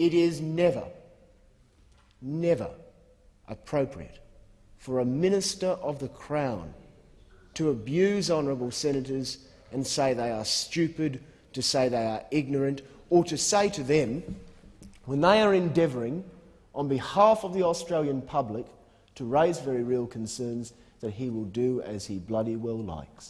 It is never, never appropriate for a minister of the Crown to abuse honourable senators and say they are stupid, to say they are ignorant, or to say to them, when they are endeavouring on behalf of the Australian public to raise very real concerns, that he will do as he bloody well likes.